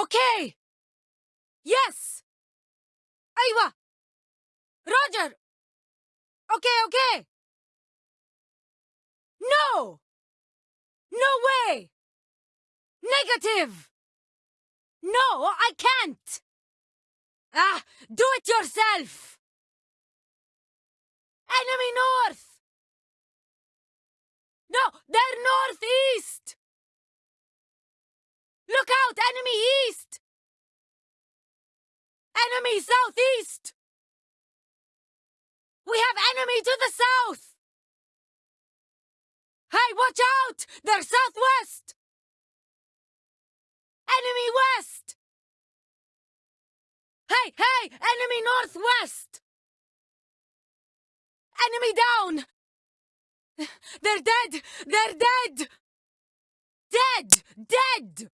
Okay! Yes! Aiwa! Roger! Okay, okay! No! No way! Negative! No, I can't! Ah, do it yourself! Enemy north! No, they're northeast! Enemy southeast! We have enemy to the south! Hey, watch out! They're southwest! Enemy west! Hey, hey! Enemy northwest! Enemy down! They're dead! They're dead! Dead! Dead!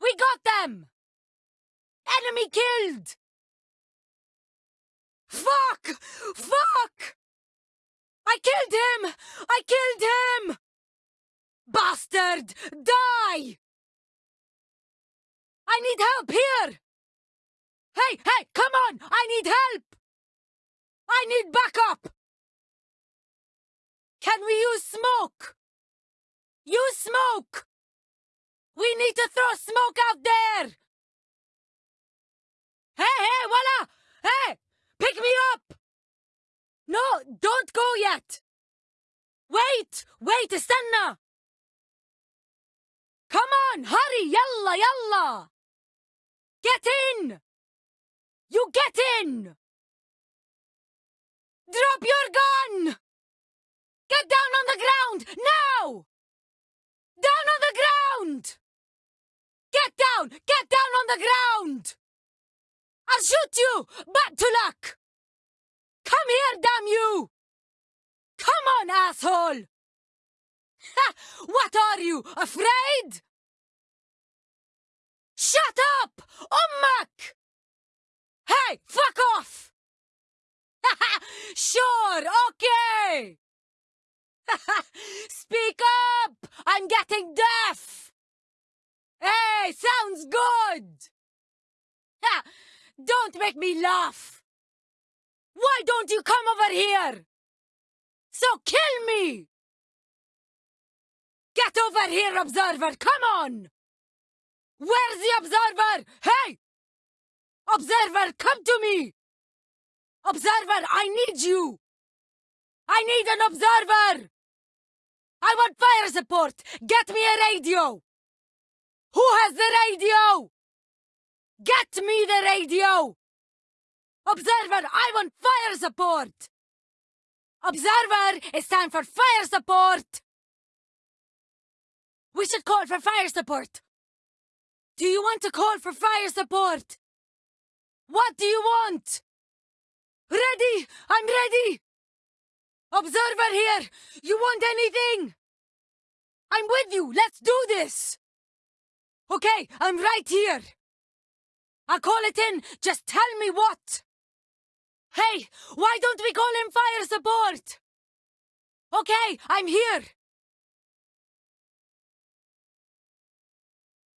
We got them! Enemy killed! Fuck! Fuck! I killed him! I killed him! Bastard! Die! I need help here! Hey, hey, come on! I need help! I need backup! Can we use smoke? Use smoke! We need to throw smoke out there! Hey, hey, voila! Hey! Pick me up! No, don't go yet! Wait! Wait, استنى! Come on, hurry! Yalla, yalla! Get in! You get in! Drop your gun! Get down on the ground! Now! Down on the ground! Get down! Get down on the ground! I'll shoot you! Back to luck! Asshole! Ha! What are you, afraid? Shut up! Ummak! Hey, fuck off! sure, okay! Speak up! I'm getting deaf! Hey, sounds good! Ha! Don't make me laugh! Why don't you come over here? So kill me! Get over here, Observer! Come on! Where's the Observer? Hey! Observer, come to me! Observer, I need you! I need an observer! I want fire support! Get me a radio! Who has the radio? Get me the radio! Observer, I want fire support! Observer, it's time for fire support! We should call for fire support! Do you want to call for fire support? What do you want? Ready! I'm ready! Observer here! You want anything? I'm with you! Let's do this! Okay, I'm right here! I'll call it in! Just tell me what! Hey, why don't we call in fire support? Okay, I'm here!